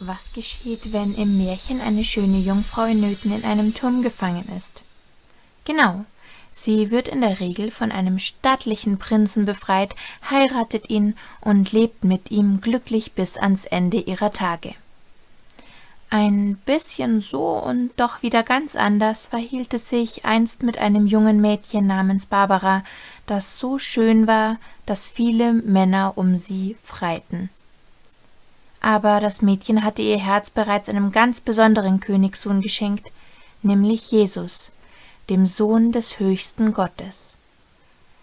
Was geschieht, wenn im Märchen eine schöne Jungfrau in Nöten in einem Turm gefangen ist? Genau, sie wird in der Regel von einem stattlichen Prinzen befreit, heiratet ihn und lebt mit ihm glücklich bis ans Ende ihrer Tage. Ein bisschen so und doch wieder ganz anders verhielt es sich einst mit einem jungen Mädchen namens Barbara, das so schön war, dass viele Männer um sie freiten. Aber das Mädchen hatte ihr Herz bereits einem ganz besonderen Königssohn geschenkt, nämlich Jesus, dem Sohn des höchsten Gottes.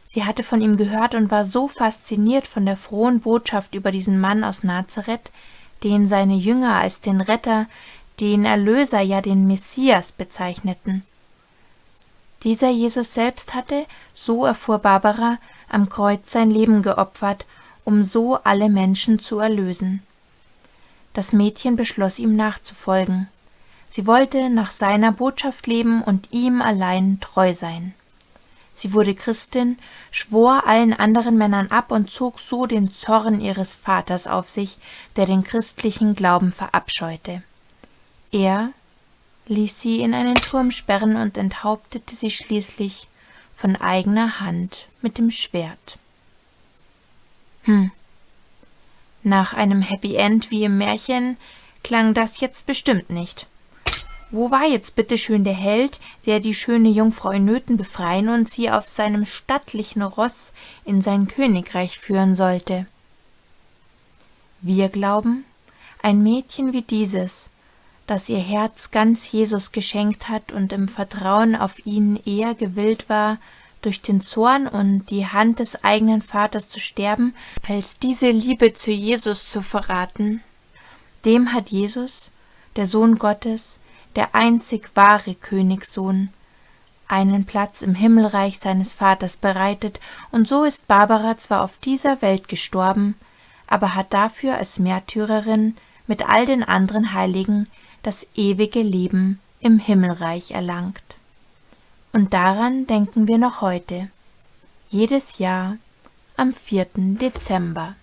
Sie hatte von ihm gehört und war so fasziniert von der frohen Botschaft über diesen Mann aus Nazareth, den seine Jünger als den Retter, den Erlöser, ja den Messias bezeichneten. Dieser Jesus selbst hatte, so erfuhr Barbara, am Kreuz sein Leben geopfert, um so alle Menschen zu erlösen. Das Mädchen beschloss ihm nachzufolgen. Sie wollte nach seiner Botschaft leben und ihm allein treu sein. Sie wurde Christin, schwor allen anderen Männern ab und zog so den Zorn ihres Vaters auf sich, der den christlichen Glauben verabscheute. Er ließ sie in einen Turm sperren und enthauptete sie schließlich von eigener Hand mit dem Schwert. Hm. Nach einem Happy End wie im Märchen klang das jetzt bestimmt nicht. Wo war jetzt bitteschön der Held, der die schöne Jungfrau in Nöten befreien und sie auf seinem stattlichen Ross in sein Königreich führen sollte? Wir glauben, ein Mädchen wie dieses, das ihr Herz ganz Jesus geschenkt hat und im Vertrauen auf ihn eher gewillt war, durch den Zorn und die Hand des eigenen Vaters zu sterben, als diese Liebe zu Jesus zu verraten, dem hat Jesus, der Sohn Gottes, der einzig wahre Königssohn, einen Platz im Himmelreich seines Vaters bereitet, und so ist Barbara zwar auf dieser Welt gestorben, aber hat dafür als Märtyrerin mit all den anderen Heiligen das ewige Leben im Himmelreich erlangt. Und daran denken wir noch heute, jedes Jahr am 4. Dezember.